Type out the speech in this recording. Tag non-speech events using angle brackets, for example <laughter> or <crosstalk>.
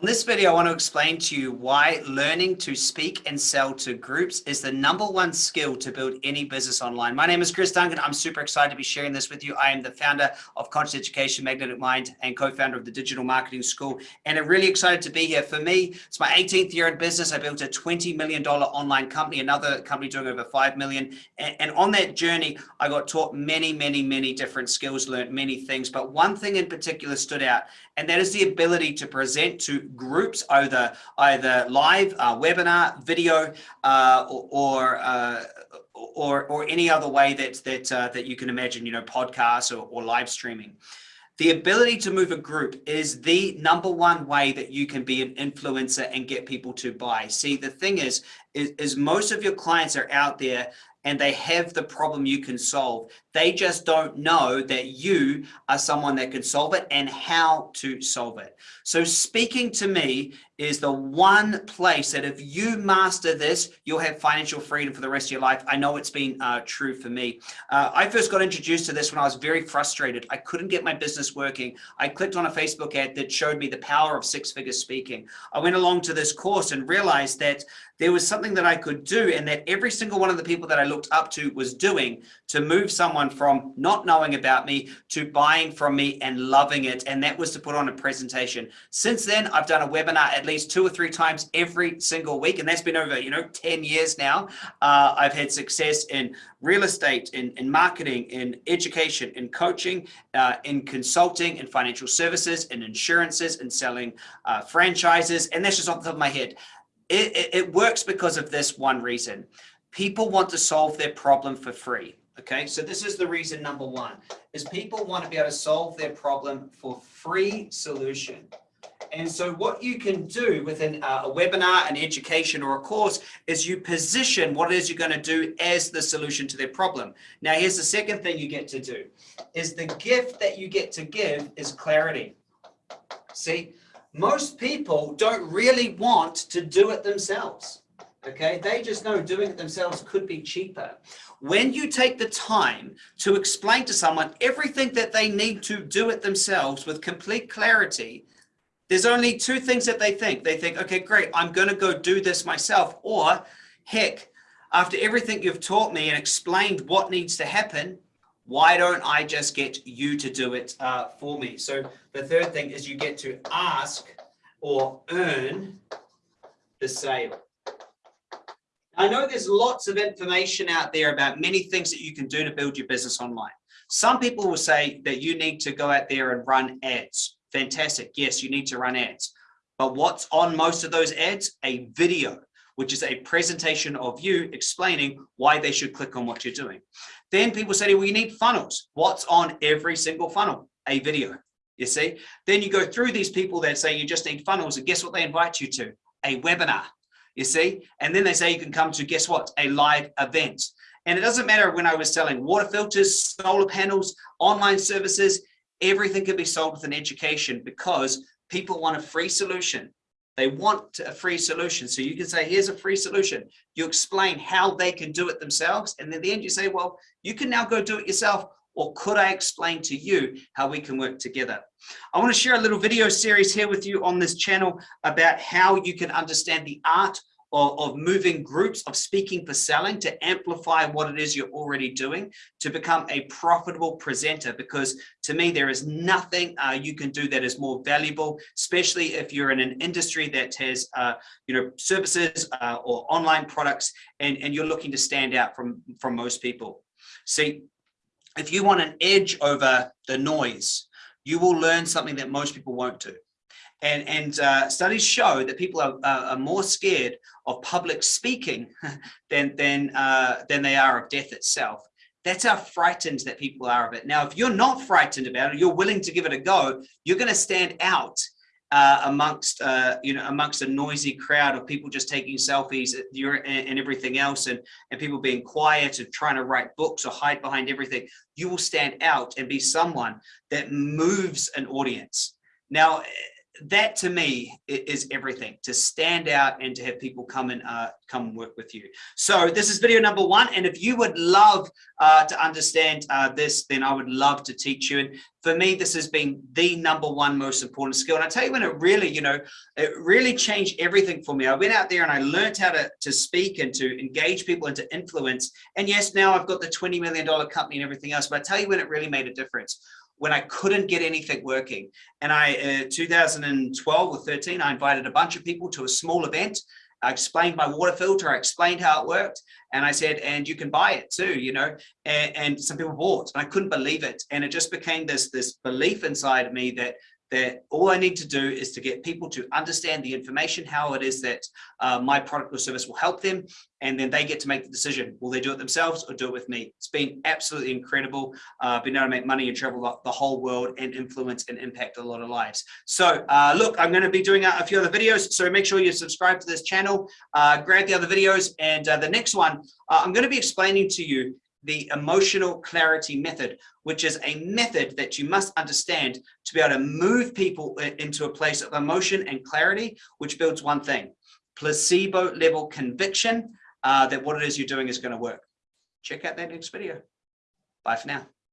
On this video, I want to explain to you why learning to speak and sell to groups is the number one skill to build any business online. My name is Chris Duncan. I'm super excited to be sharing this with you. I am the founder of Conscious Education Magnetic Mind and co-founder of the Digital Marketing School. And I'm really excited to be here. For me, it's my 18th year in business. I built a $20 million online company, another company doing over 5 million. And, and on that journey, I got taught many, many, many different skills, learned many things. But one thing in particular stood out, and that is the ability to present to groups, either either live, uh, webinar, video, uh, or or, uh, or, or any other way that that uh, that you can imagine, you know, podcasts or, or live streaming. The ability to move a group is the number one way that you can be an influencer and get people to buy. See, the thing is, is, is most of your clients are out there and they have the problem you can solve. They just don't know that you are someone that can solve it and how to solve it. So speaking to me is the one place that if you master this, you'll have financial freedom for the rest of your life. I know it's been uh, true for me. Uh, I first got introduced to this when I was very frustrated. I couldn't get my business working. I clicked on a Facebook ad that showed me the power of six figure speaking. I went along to this course and realized that there was something that I could do and that every single one of the people that I looked up to was doing to move someone from not knowing about me to buying from me and loving it. And that was to put on a presentation. Since then, I've done a webinar at least two or three times every single week. And that's been over, you know, 10 years now. Uh, I've had success in real estate, in, in marketing, in education, in coaching, uh, in consulting, in financial services, in insurances, in selling uh, franchises. And that's just off the top of my head it, it, it works because of this one reason. People want to solve their problem for free. Okay, so this is the reason number one, is people want to be able to solve their problem for free solution. And so what you can do within uh, a webinar, an education, or a course is you position what it is you're going to do as the solution to their problem. Now, here's the second thing you get to do, is the gift that you get to give is clarity. See, most people don't really want to do it themselves. Okay, they just know doing it themselves could be cheaper. When you take the time to explain to someone everything that they need to do it themselves with complete clarity, there's only two things that they think. They think, okay, great, I'm going to go do this myself. Or heck, after everything you've taught me and explained what needs to happen, why don't I just get you to do it uh, for me? So the third thing is you get to ask or earn the sale. I know there's lots of information out there about many things that you can do to build your business online. Some people will say that you need to go out there and run ads. Fantastic. Yes, you need to run ads. But what's on most of those ads? A video which is a presentation of you explaining why they should click on what you're doing. Then people say, well, you need funnels. What's on every single funnel? A video, you see? Then you go through these people that say you just need funnels and guess what they invite you to? A webinar, you see? And then they say you can come to, guess what? A live event. And it doesn't matter when I was selling water filters, solar panels, online services, everything can be sold with an education because people want a free solution they want a free solution. So you can say, here's a free solution. You explain how they can do it themselves. And at the end you say, well, you can now go do it yourself. Or could I explain to you how we can work together? I want to share a little video series here with you on this channel about how you can understand the art of, of moving groups of speaking for selling to amplify what it is you're already doing to become a profitable presenter. Because to me there is nothing uh, you can do that is more valuable especially if you're in an industry that has uh, you know services uh, or online products and and you're looking to stand out from from most people. See if you want an edge over the noise you will learn something that most people won't do and, and uh, studies show that people are, are, more scared of public speaking <laughs> than, than, uh, than they are of death itself. That's how frightened that people are of it. Now, if you're not frightened about it, you're willing to give it a go, you're going to stand out uh, amongst uh, you know amongst a noisy crowd of people just taking selfies and, and everything else and and people being quiet and trying to write books or hide behind everything you will stand out and be someone that moves an audience now that to me is everything to stand out and to have people come and uh, come work with you. So this is video number one. And if you would love uh, to understand uh, this, then I would love to teach you. And for me, this has been the number one most important skill. And I tell you when it really, you know, it really changed everything for me. I went out there and I learned how to, to speak and to engage people and to influence. And yes, now I've got the $20 million company and everything else, but I tell you when it really made a difference when I couldn't get anything working. And I, uh, 2012 or 13, I invited a bunch of people to a small event. I explained my water filter, I explained how it worked. And I said, and you can buy it too, you know, and, and some people bought, and I couldn't believe it. And it just became this, this belief inside of me that that all I need to do is to get people to understand the information, how it is that uh, my product or service will help them, and then they get to make the decision. Will they do it themselves or do it with me? It's been absolutely incredible. Uh, been able to make money and travel the- whole world and influence and impact a lot of lives. So uh, look, I'm going to be doing a, few other videos, so make sure you subscribe to this channel, uh, grab the other videos, and uh, the next one, uh, I'm going to be explaining to you the emotional clarity method, which is a method that you must understand to be able to move people into a place of emotion and clarity, which builds one thing, placebo level conviction uh, that what it is you're doing is going to work. Check out that next video. Bye for now.